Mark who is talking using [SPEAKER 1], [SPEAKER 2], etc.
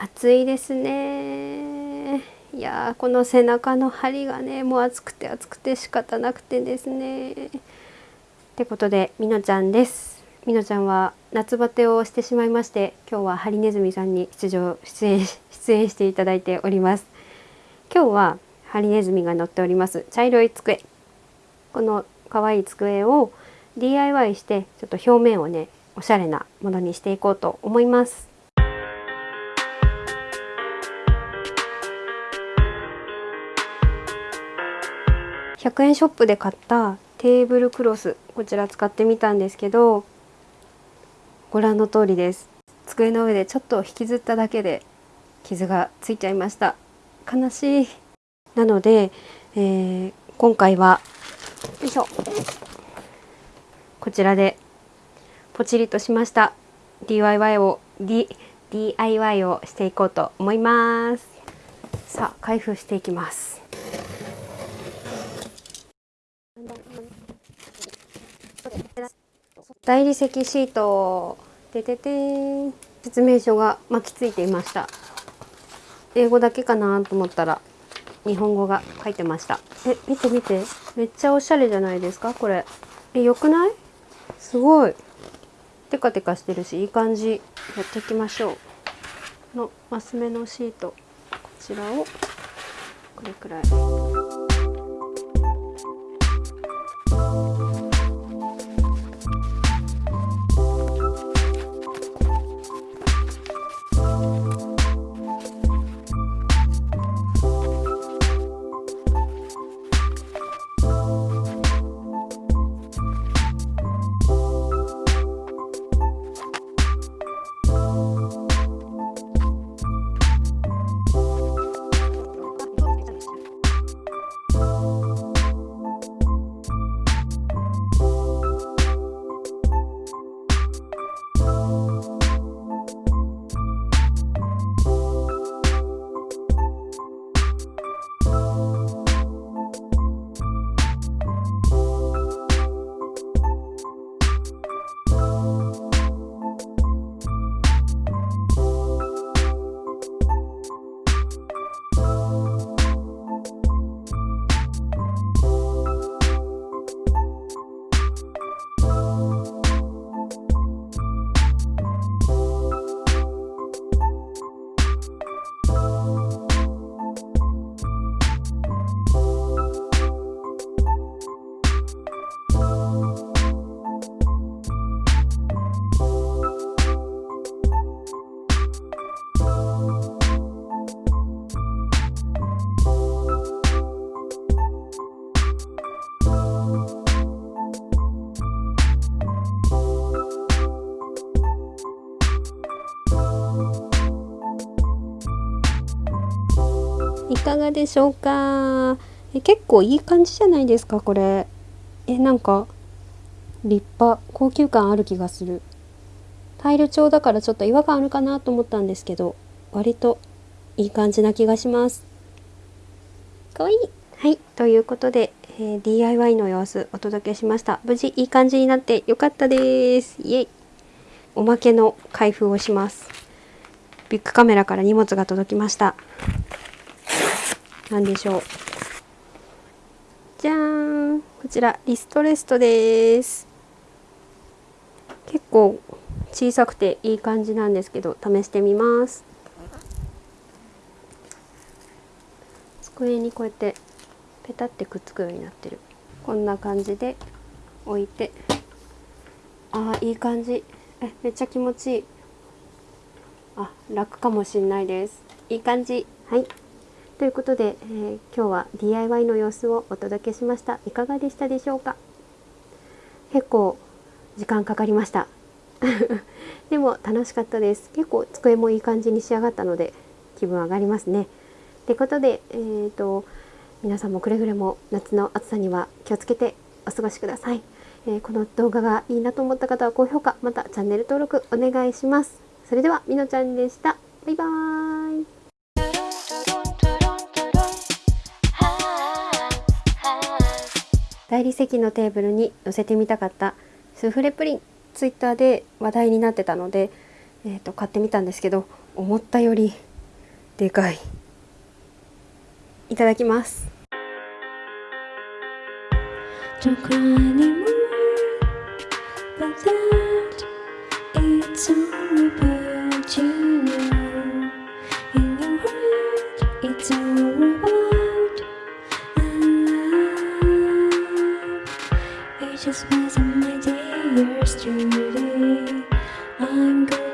[SPEAKER 1] 暑いですね。いやこの背中の張りがねもう暑くて暑くて仕方なくてですね。ってことでみのちゃんです。みのちゃんは夏バテをしてしまいまして今日はハリネズミさんに出場出演出演していただいております。今日はハリネズミが乗っております。茶色い机。この可愛い机を DIY してちょっと表面をねおしゃれなものにしていこうと思います。100円ショップで買ったテーブルクロスこちら使ってみたんですけどご覧の通りです。机の上でちょっと引きずっただけで傷がついちゃいました。悲しい。なので、えー、今回はよいしょ。こちらでポチリとしました。DIY を、D、DIY をしていこうと思います。さあ開封していきます。大理石シートててて説明書が巻きついていました。英語だけかなと思ったら日本語が書いてました。え見て見て。めっちゃおしゃれじゃないですかこれ。え良くない？すごい。テカテカしてるしいい感じ。やっていきましょう。のマス目のシート。こちらをこれくらい。いかがでしょうか？え結構いい感じじゃないですか？これ。えなんか立派高級感ある気がする。タイル調だからちょっと違和感あるかなと思ったんですけど割といい感じな気がします。かわいい。はいということで、えー、DIY の様子お届けしました。無事いい感じになってよかったです。イエイ。おまけの開封をします。ビッグカメラから荷物が届きました何でしょう。じゃーん。こちらリストレストです。結構小さくていい感じなんですけど試してみます。机にこうやってペタってくっつくようになってる。こんな感じで置いて。あーいい感じ。えめっちゃ気持ちいい。あ楽かもしんないです。いい感じ。はい。ということで、えー、今日は DIY の様子をお届けしました。いかがでしたでしょうか？結構時間かかりました。でも楽しかったです。結構机もいい感じに仕上がったので気分上がりますね。ってことで、えーと、皆さんもくれぐれも夏の暑さには気をつけてお過ごしください、えー、この動画がいいなと思った方は高評価またチャンネル登録お願いします。それではみのちゃんでした。バイバーイ。大理石のテーブルに載せてみたかった。スフレプリンツイッターで話題になってたので、えーと、買ってみたんですけど思ったよりでかい。いただきます。
[SPEAKER 2] どこにも just wasting my dear yesterday. I'm good.